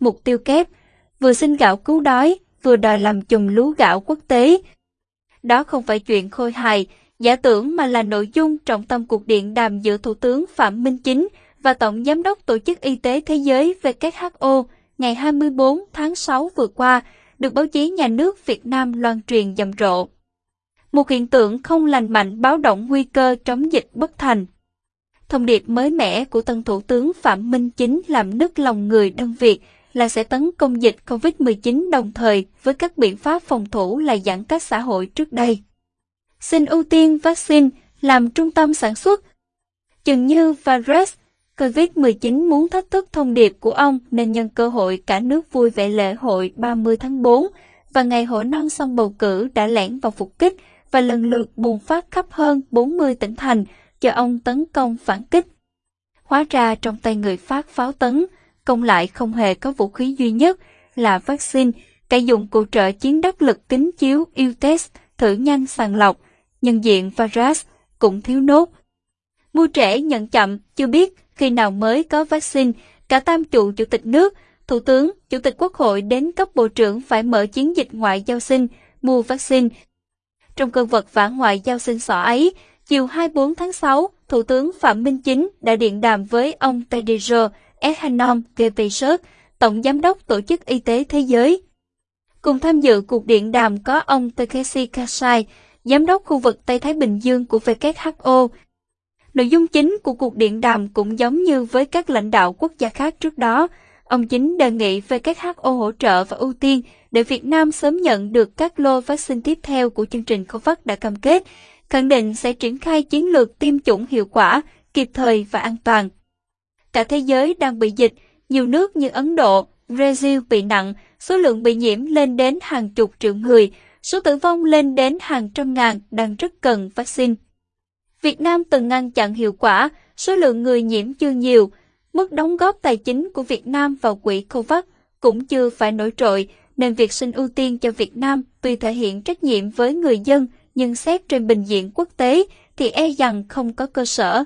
mục tiêu kép, vừa xin gạo cứu đói, vừa đòi làm chùm lúa gạo quốc tế. Đó không phải chuyện khôi hài, giả tưởng mà là nội dung trọng tâm cuộc điện đàm giữa Thủ tướng Phạm Minh Chính và Tổng Giám đốc Tổ chức Y tế Thế giới WHO ngày 24 tháng 6 vừa qua, được báo chí nhà nước Việt Nam loan truyền rầm rộ. Một hiện tượng không lành mạnh báo động nguy cơ chống dịch bất thành. Thông điệp mới mẻ của tân Thủ tướng Phạm Minh Chính làm nức lòng người đơn Việt là sẽ tấn công dịch COVID-19 đồng thời với các biện pháp phòng thủ là giãn cách xã hội trước đây. Xin ưu tiên vaccine làm trung tâm sản xuất. Chừng như virus COVID-19 muốn thách thức thông điệp của ông nên nhân cơ hội cả nước vui vẻ lễ hội 30 tháng 4 và ngày hội non sông bầu cử đã lẻn vào phục kích và lần lượt bùng phát khắp hơn 40 tỉnh thành cho ông tấn công phản kích. Hóa ra trong tay người phát pháo tấn, công lại không hề có vũ khí duy nhất là vaccine, cả dụng cụ trợ chiến đắc lực kính chiếu yêu test, thử nhanh sàng lọc, nhân diện virus cũng thiếu nốt. Mua trẻ nhận chậm, chưa biết khi nào mới có vaccine, cả tam trụ chủ tịch nước, thủ tướng, chủ tịch quốc hội đến cấp bộ trưởng phải mở chiến dịch ngoại giao sinh, mua vaccine. Trong cơn vật vã ngoại giao sinh sỏ ấy, chiều 24 tháng 6, Thủ tướng Phạm Minh Chính đã điện đàm với ông Tedros Ehanom Ghebreyesus, Tổng Giám đốc Tổ chức Y tế Thế giới. Cùng tham dự cuộc điện đàm có ông Takeshi Kasai, Giám đốc khu vực Tây Thái Bình Dương của WHO. Nội dung chính của cuộc điện đàm cũng giống như với các lãnh đạo quốc gia khác trước đó. Ông Chính đề nghị WHO hỗ trợ và ưu tiên để Việt Nam sớm nhận được các lô vaccine tiếp theo của chương trình COVAX đã cam kết, khẳng định sẽ triển khai chiến lược tiêm chủng hiệu quả, kịp thời và an toàn. Cả thế giới đang bị dịch, nhiều nước như Ấn Độ, Brazil bị nặng, số lượng bị nhiễm lên đến hàng chục triệu người, số tử vong lên đến hàng trăm ngàn đang rất cần vaccine. Việt Nam từng ngăn chặn hiệu quả, số lượng người nhiễm chưa nhiều, mức đóng góp tài chính của Việt Nam vào quỹ COVAX cũng chưa phải nổi trội, nên việc xin ưu tiên cho Việt Nam tuy thể hiện trách nhiệm với người dân, nhưng xét trên bình diện quốc tế thì e rằng không có cơ sở.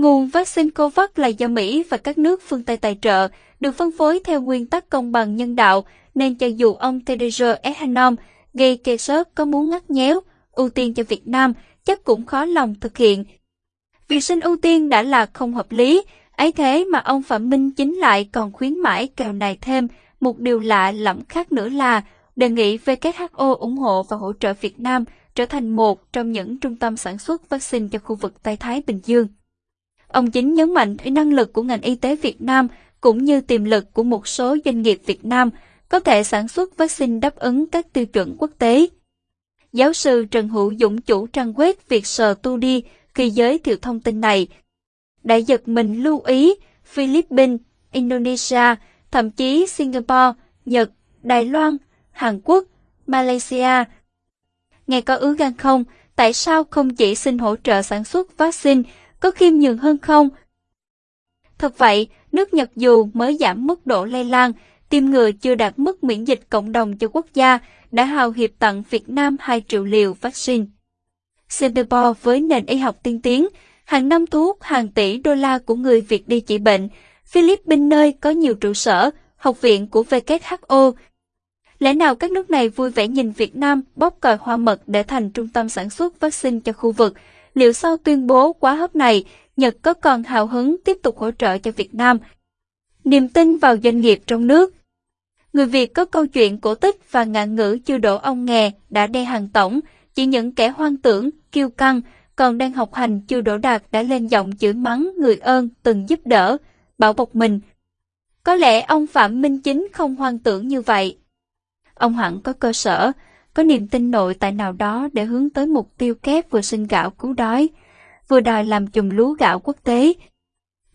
Nguồn vaccine COVAX là do Mỹ và các nước phương Tây tài trợ, được phân phối theo nguyên tắc công bằng nhân đạo, nên cho dù ông Tedros Adhanom sớt có muốn ngắt nhéo, ưu tiên cho Việt Nam, chắc cũng khó lòng thực hiện. Việc xin ưu tiên đã là không hợp lý, ấy thế mà ông Phạm Minh chính lại còn khuyến mãi kèo này thêm. Một điều lạ lẫm khác nữa là đề nghị WHO ủng hộ và hỗ trợ Việt Nam trở thành một trong những trung tâm sản xuất vaccine cho khu vực Tây Thái Bình Dương. Ông chính nhấn mạnh thấy năng lực của ngành y tế Việt Nam cũng như tiềm lực của một số doanh nghiệp Việt Nam có thể sản xuất vaccine đáp ứng các tiêu chuẩn quốc tế. Giáo sư Trần Hữu Dũng chủ trang web Việt Sờ Tu Đi khi giới thiệu thông tin này, đã giật mình lưu ý Philippines, Indonesia, thậm chí Singapore, Nhật, Đài Loan, Hàn Quốc, Malaysia. Nghe có ứ gan không, tại sao không chỉ xin hỗ trợ sản xuất vaccine, có khiêm nhường hơn không? Thật vậy, nước Nhật dù mới giảm mức độ lây lan, tiêm ngừa chưa đạt mức miễn dịch cộng đồng cho quốc gia, đã hào hiệp tặng Việt Nam 2 triệu liều vaccine. Singapore với nền y học tiên tiến, hàng năm thu hút hàng tỷ đô la của người Việt đi trị bệnh, Philippines nơi có nhiều trụ sở, học viện của WHO. Lẽ nào các nước này vui vẻ nhìn Việt Nam bóp còi hoa mật để thành trung tâm sản xuất vaccine cho khu vực? Liệu sau tuyên bố quá hấp này, Nhật có còn hào hứng tiếp tục hỗ trợ cho Việt Nam? Niềm tin vào doanh nghiệp trong nước Người Việt có câu chuyện cổ tích và ngạn ngữ chưa đổ ông nghè đã đe hàng tổng, chỉ những kẻ hoang tưởng, kiêu căng, còn đang học hành chưa đổ đạt đã lên giọng chửi mắng người ơn từng giúp đỡ, bảo bọc mình. Có lẽ ông Phạm Minh Chính không hoang tưởng như vậy. Ông hẳn có cơ sở, có niềm tin nội tại nào đó để hướng tới mục tiêu kép vừa sinh gạo cứu đói, vừa đòi làm chùm lúa gạo quốc tế.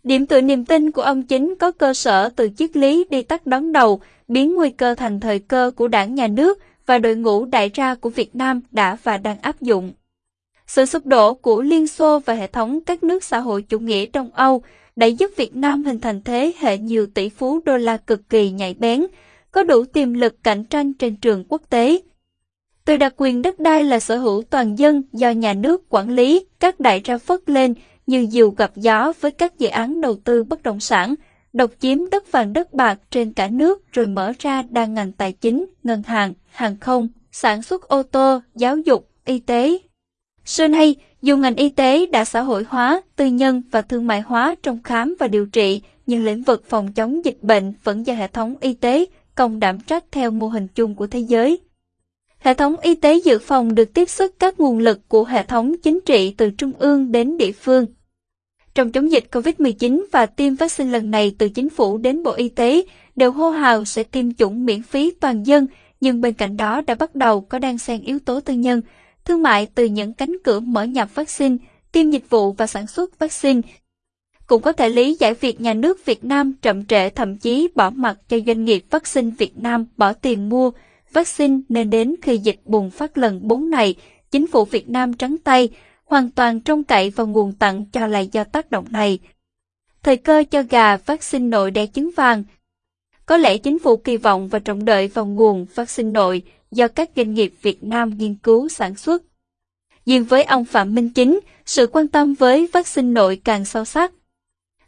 Điểm tựa niềm tin của ông Chính có cơ sở từ triết lý đi tắt đón đầu, biến nguy cơ thành thời cơ của đảng nhà nước và đội ngũ đại gia của Việt Nam đã và đang áp dụng. Sự sụp đổ của Liên Xô và hệ thống các nước xã hội chủ nghĩa Đông Âu đã giúp Việt Nam hình thành thế hệ nhiều tỷ phú đô la cực kỳ nhạy bén, có đủ tiềm lực cạnh tranh trên trường quốc tế. Từ đặc quyền đất đai là sở hữu toàn dân do nhà nước quản lý, các đại ra phất lên như diều gặp gió với các dự án đầu tư bất động sản, độc chiếm đất vàng đất bạc trên cả nước rồi mở ra đa ngành tài chính, ngân hàng, hàng không, sản xuất ô tô, giáo dục, y tế. Xưa nay, dù ngành y tế đã xã hội hóa, tư nhân và thương mại hóa trong khám và điều trị, nhưng lĩnh vực phòng chống dịch bệnh vẫn do hệ thống y tế công đảm trách theo mô hình chung của thế giới. Hệ thống y tế dự phòng được tiếp sức các nguồn lực của hệ thống chính trị từ trung ương đến địa phương. Trong chống dịch COVID-19 và tiêm vaccine lần này từ chính phủ đến Bộ Y tế đều hô hào sẽ tiêm chủng miễn phí toàn dân, nhưng bên cạnh đó đã bắt đầu có đang xen yếu tố tư nhân, thương mại từ những cánh cửa mở nhập vaccine, tiêm dịch vụ và sản xuất vaccine. Cũng có thể lý giải việc nhà nước Việt Nam chậm trễ thậm chí bỏ mặt cho doanh nghiệp vaccine Việt Nam bỏ tiền mua vaccine nên đến khi dịch bùng phát lần 4 này, chính phủ Việt Nam trắng tay, hoàn toàn trông cậy vào nguồn tặng cho là do tác động này. Thời cơ cho gà vaccine nội đẻ trứng vàng. Có lẽ chính phủ kỳ vọng và trọng đợi vào nguồn vaccine nội do các doanh nghiệp Việt Nam nghiên cứu sản xuất. riêng với ông Phạm Minh Chính, sự quan tâm với vaccine nội càng sâu sắc.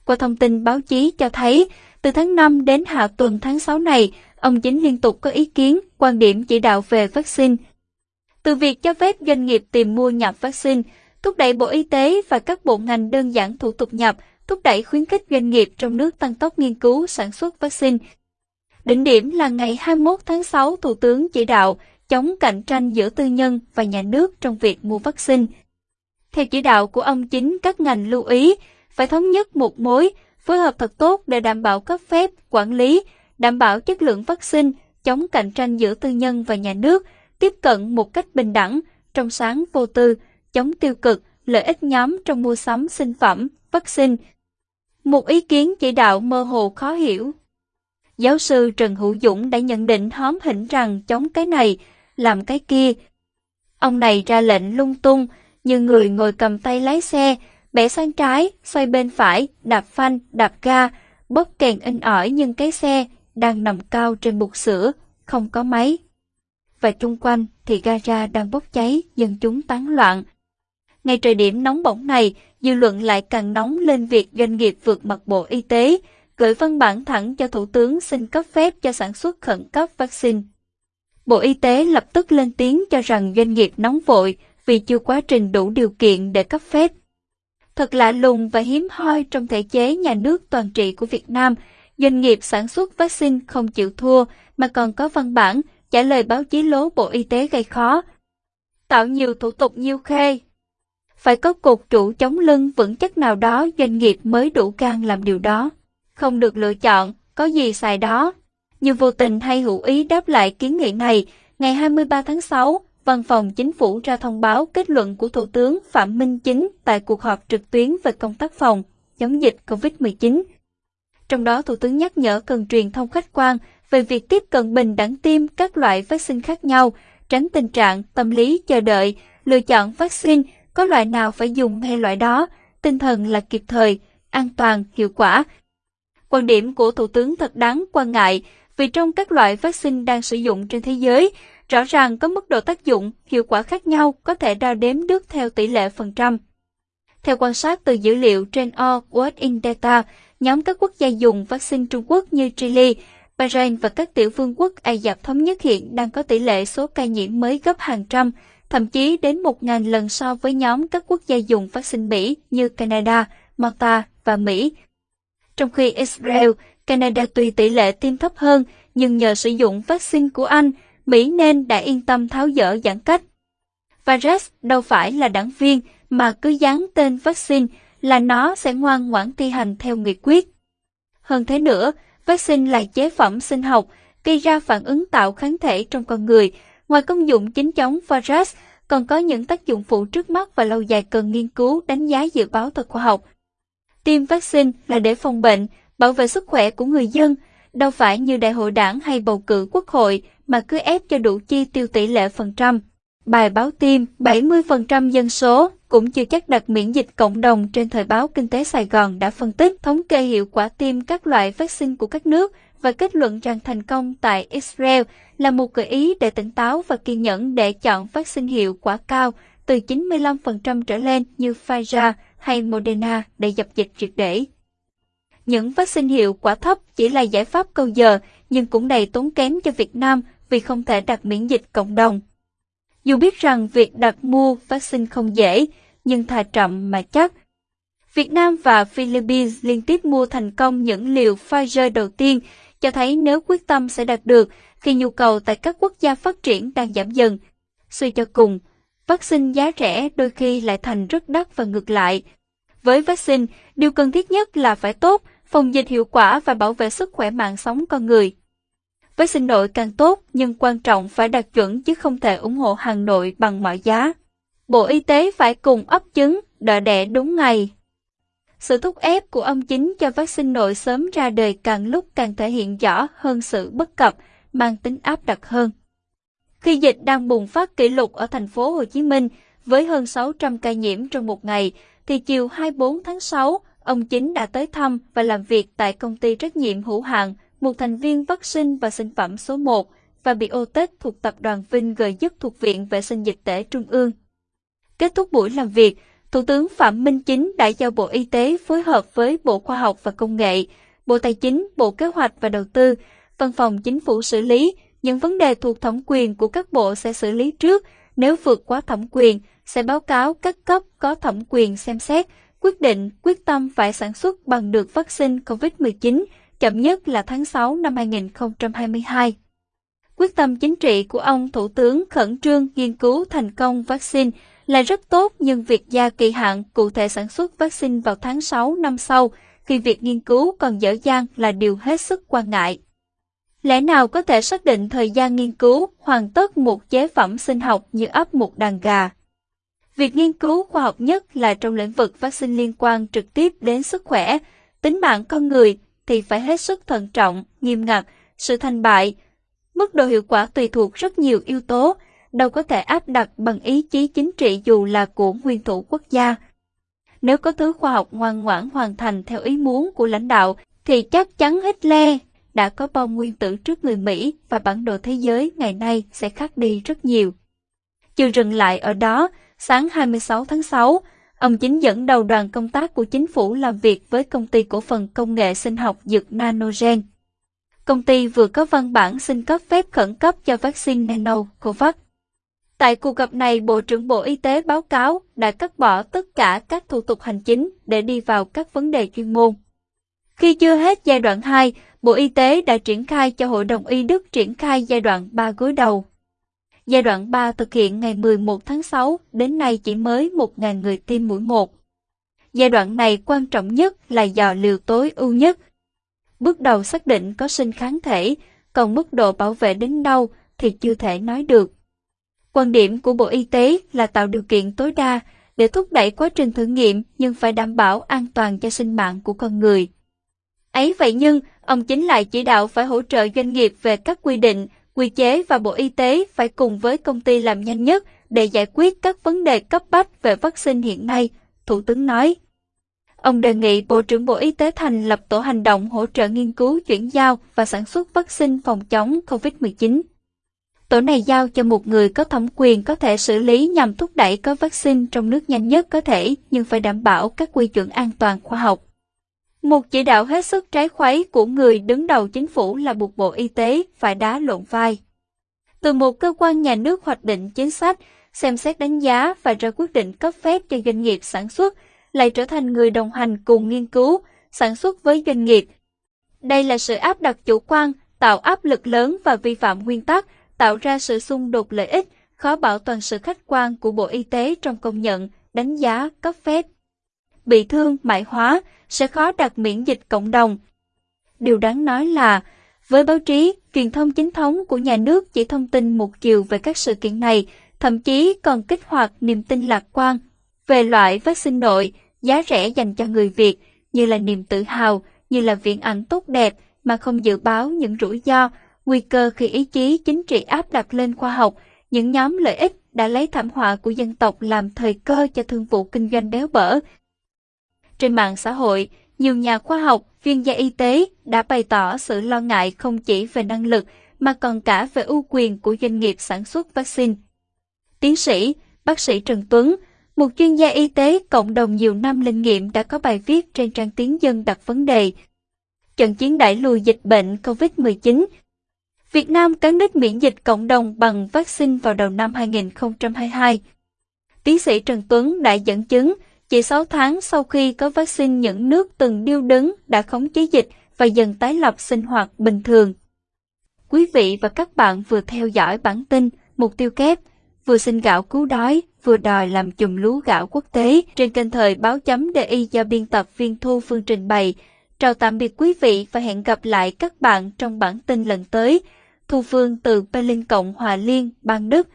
Qua thông tin báo chí cho thấy, từ tháng 5 đến hạ tuần tháng 6 này, ông Chính liên tục có ý kiến, quan điểm chỉ đạo về vaccine. Từ việc cho phép doanh nghiệp tìm mua nhập vaccine, thúc đẩy Bộ Y tế và các bộ ngành đơn giản thủ tục nhập, thúc đẩy khuyến khích doanh nghiệp trong nước tăng tốc nghiên cứu sản xuất vaccine. Đỉnh điểm là ngày 21 tháng 6, Thủ tướng chỉ đạo chống cạnh tranh giữa tư nhân và nhà nước trong việc mua vaccine. Theo chỉ đạo của ông chính, các ngành lưu ý phải thống nhất một mối, phối hợp thật tốt để đảm bảo cấp phép, quản lý, đảm bảo chất lượng vaccine, chống cạnh tranh giữa tư nhân và nhà nước, tiếp cận một cách bình đẳng, trong sáng vô tư, chống tiêu cực, lợi ích nhóm trong mua sắm sinh phẩm, vaccine. Một ý kiến chỉ đạo mơ hồ khó hiểu. Giáo sư Trần Hữu Dũng đã nhận định hóm hỉnh rằng chống cái này, làm cái kia. Ông này ra lệnh lung tung, như người ngồi cầm tay lái xe, bẻ sang trái, xoay bên phải, đạp phanh, đạp ga, bóp kèn in ỏi nhưng cái xe đang nằm cao trên bục sữa, không có máy. Và chung quanh thì gara đang bốc cháy, dân chúng tán loạn. Ngay thời điểm nóng bỏng này, dư luận lại càng nóng lên việc doanh nghiệp vượt mặt Bộ Y tế, gửi văn bản thẳng cho Thủ tướng xin cấp phép cho sản xuất khẩn cấp vaccine. Bộ Y tế lập tức lên tiếng cho rằng doanh nghiệp nóng vội vì chưa quá trình đủ điều kiện để cấp phép. Thật lạ lùng và hiếm hoi trong thể chế nhà nước toàn trị của Việt Nam, doanh nghiệp sản xuất vaccine không chịu thua mà còn có văn bản trả lời báo chí lố Bộ Y tế gây khó. Tạo nhiều thủ tục nhiêu khê. Phải có cột trụ chống lưng vững chắc nào đó doanh nghiệp mới đủ can làm điều đó. Không được lựa chọn, có gì xài đó. Như vô tình hay hữu ý đáp lại kiến nghị này, ngày 23 tháng 6, Văn phòng Chính phủ ra thông báo kết luận của Thủ tướng Phạm Minh Chính tại cuộc họp trực tuyến về công tác phòng, chống dịch COVID-19. Trong đó Thủ tướng nhắc nhở cần truyền thông khách quan về việc tiếp cận bình đẳng tiêm các loại vaccine khác nhau, tránh tình trạng tâm lý chờ đợi, lựa chọn vaccine, có loại nào phải dùng hay loại đó, tinh thần là kịp thời, an toàn, hiệu quả. Quan điểm của Thủ tướng thật đáng quan ngại vì trong các loại vaccine đang sử dụng trên thế giới, rõ ràng có mức độ tác dụng, hiệu quả khác nhau có thể đo đếm được theo tỷ lệ phần trăm. Theo quan sát từ dữ liệu trên All World in Data, nhóm các quốc gia dùng vaccine Trung Quốc như Chile, Bahrain và các tiểu vương quốc Ai Cập thống nhất hiện đang có tỷ lệ số ca nhiễm mới gấp hàng trăm, thậm chí đến 1.000 lần so với nhóm các quốc gia dùng vaccine Mỹ như Canada, Malta và Mỹ. Trong khi Israel, Canada tuy tỷ lệ tiêm thấp hơn, nhưng nhờ sử dụng vaccine của Anh, Mỹ nên đã yên tâm tháo dỡ giãn cách. Virus đâu phải là đảng viên mà cứ dán tên vaccine là nó sẽ ngoan ngoãn thi hành theo nghị quyết. Hơn thế nữa, vaccine là chế phẩm sinh học, gây ra phản ứng tạo kháng thể trong con người. Ngoài công dụng chính chống virus, còn có những tác dụng phụ trước mắt và lâu dài cần nghiên cứu đánh giá dự báo từ khoa học. Tiêm vaccine là để phòng bệnh, bảo vệ sức khỏe của người dân, đâu phải như đại hội đảng hay bầu cử quốc hội mà cứ ép cho đủ chi tiêu tỷ lệ phần trăm. Bài báo tiêm 70% dân số cũng chưa chắc đặt miễn dịch cộng đồng trên thời báo Kinh tế Sài Gòn đã phân tích thống kê hiệu quả tiêm các loại vaccine của các nước và kết luận rằng thành công tại Israel là một gợi ý để tỉnh táo và kiên nhẫn để chọn vaccine hiệu quả cao từ 95% trở lên như Pfizer hay Moderna để dập dịch triệt để. Những vaccine hiệu quả thấp chỉ là giải pháp câu giờ, nhưng cũng đầy tốn kém cho Việt Nam vì không thể đặt miễn dịch cộng đồng. Dù biết rằng việc đặt mua vaccine không dễ, nhưng thà chậm mà chắc. Việt Nam và Philippines liên tiếp mua thành công những liều Pfizer đầu tiên, cho thấy nếu quyết tâm sẽ đạt được khi nhu cầu tại các quốc gia phát triển đang giảm dần. Suy cho cùng, vaccine giá rẻ đôi khi lại thành rất đắt và ngược lại. Với vaccine, điều cần thiết nhất là phải tốt, phòng dịch hiệu quả và bảo vệ sức khỏe mạng sống con người với sinh nội càng tốt, nhưng quan trọng phải đạt chuẩn chứ không thể ủng hộ hàng nội bằng mọi giá. Bộ Y tế phải cùng ấp trứng, đợi đẻ đúng ngày. Sự thúc ép của ông chính cho vaccine nội sớm ra đời càng lúc càng thể hiện rõ hơn sự bất cập, mang tính áp đặt hơn. Khi dịch đang bùng phát kỷ lục ở thành phố Hồ Chí Minh với hơn 600 ca nhiễm trong một ngày, thì chiều 24 tháng 6, ông Chính đã tới thăm và làm việc tại công ty trách nhiệm hữu hạn, một thành viên vaccine và sinh phẩm số 1 và Biotech thuộc tập đoàn Vinh G dứt thuộc Viện Vệ sinh Dịch tễ Trung ương. Kết thúc buổi làm việc, Thủ tướng Phạm Minh Chính đã giao Bộ Y tế phối hợp với Bộ Khoa học và Công nghệ, Bộ Tài chính, Bộ Kế hoạch và Đầu tư, Văn phòng Chính phủ xử lý, những vấn đề thuộc thẩm quyền của các bộ sẽ xử lý trước, nếu vượt quá thẩm quyền, sẽ báo cáo các cấp có thẩm quyền xem xét, quyết định quyết tâm phải sản xuất bằng được vaccine COVID-19, chậm nhất là tháng 6 năm 2022. Quyết tâm chính trị của ông Thủ tướng khẩn trương nghiên cứu thành công vaccine là rất tốt nhưng việc gia kỳ hạn cụ thể sản xuất vaccine vào tháng 6 năm sau khi việc nghiên cứu còn dở dang là điều hết sức quan ngại. Lẽ nào có thể xác định thời gian nghiên cứu hoàn tất một chế phẩm sinh học như ấp một đàn gà? Việc nghiên cứu khoa học nhất là trong lĩnh vực vaccine liên quan trực tiếp đến sức khỏe, tính mạng con người thì phải hết sức thận trọng, nghiêm ngặt, sự thành bại. Mức độ hiệu quả tùy thuộc rất nhiều yếu tố, đâu có thể áp đặt bằng ý chí chính trị dù là của nguyên thủ quốc gia. Nếu có thứ khoa học ngoan ngoãn hoàn thành theo ý muốn của lãnh đạo, thì chắc chắn Hitler đã có bom nguyên tử trước người Mỹ và bản đồ thế giới ngày nay sẽ khác đi rất nhiều. Chưa dừng lại ở đó, sáng 26 tháng 6, ông chính dẫn đầu đoàn công tác của chính phủ làm việc với công ty cổ phần công nghệ sinh học dược Nanogen. Công ty vừa có văn bản xin cấp phép khẩn cấp cho vaccine Nanocovax. Tại cuộc gặp này, Bộ trưởng Bộ Y tế báo cáo đã cắt bỏ tất cả các thủ tục hành chính để đi vào các vấn đề chuyên môn. Khi chưa hết giai đoạn 2, Bộ Y tế đã triển khai cho Hội đồng Y Đức triển khai giai đoạn 3 gối đầu. Giai đoạn 3 thực hiện ngày 11 tháng 6, đến nay chỉ mới 1.000 người tiêm mũi 1. Giai đoạn này quan trọng nhất là dò liều tối ưu nhất. Bước đầu xác định có sinh kháng thể, còn mức độ bảo vệ đến đâu thì chưa thể nói được. Quan điểm của Bộ Y tế là tạo điều kiện tối đa để thúc đẩy quá trình thử nghiệm nhưng phải đảm bảo an toàn cho sinh mạng của con người. Ấy vậy nhưng, ông chính lại chỉ đạo phải hỗ trợ doanh nghiệp về các quy định, quy chế và Bộ Y tế phải cùng với công ty làm nhanh nhất để giải quyết các vấn đề cấp bách về vaccine hiện nay, Thủ tướng nói. Ông đề nghị Bộ trưởng Bộ Y tế thành lập tổ hành động hỗ trợ nghiên cứu chuyển giao và sản xuất vaccine phòng chống COVID-19. Tổ này giao cho một người có thẩm quyền có thể xử lý nhằm thúc đẩy có vaccine trong nước nhanh nhất có thể nhưng phải đảm bảo các quy chuẩn an toàn khoa học. Một chỉ đạo hết sức trái khuấy của người đứng đầu chính phủ là buộc Bộ Y tế phải đá lộn vai. Từ một cơ quan nhà nước hoạch định chính sách, xem xét đánh giá và ra quyết định cấp phép cho doanh nghiệp sản xuất, lại trở thành người đồng hành cùng nghiên cứu, sản xuất với doanh nghiệp. Đây là sự áp đặt chủ quan, tạo áp lực lớn và vi phạm nguyên tắc, tạo ra sự xung đột lợi ích, khó bảo toàn sự khách quan của Bộ Y tế trong công nhận, đánh giá, cấp phép. Bị thương, mại hóa, sẽ khó đạt miễn dịch cộng đồng. Điều đáng nói là, với báo chí, truyền thông chính thống của nhà nước chỉ thông tin một chiều về các sự kiện này, thậm chí còn kích hoạt niềm tin lạc quan về loại vaccine nội, giá rẻ dành cho người Việt, như là niềm tự hào, như là viễn ảnh tốt đẹp mà không dự báo những rủi ro, nguy cơ khi ý chí chính trị áp đặt lên khoa học, những nhóm lợi ích đã lấy thảm họa của dân tộc làm thời cơ cho thương vụ kinh doanh béo bở. Trên mạng xã hội, nhiều nhà khoa học, chuyên gia y tế đã bày tỏ sự lo ngại không chỉ về năng lực mà còn cả về ưu quyền của doanh nghiệp sản xuất vaccine. Tiến sĩ, bác sĩ Trần Tuấn, một chuyên gia y tế cộng đồng nhiều năm linh nghiệm đã có bài viết trên trang tiếng dân đặt vấn đề trận chiến đẩy lùi dịch bệnh COVID-19. Việt Nam cán đích miễn dịch cộng đồng bằng vaccine vào đầu năm 2022. Tiến sĩ Trần Tuấn đã dẫn chứng, chỉ 6 tháng sau khi có vaccine những nước từng điêu đứng đã khống chế dịch và dần tái lập sinh hoạt bình thường. Quý vị và các bạn vừa theo dõi bản tin Mục tiêu kép, vừa xin gạo cứu đói, vừa đòi làm chùm lúa gạo quốc tế trên kênh thời báo chấm DI do biên tập viên Thu Phương trình bày. Chào tạm biệt quý vị và hẹn gặp lại các bạn trong bản tin lần tới. Thu Phương từ Berlin Cộng Hòa Liên, bang Đức.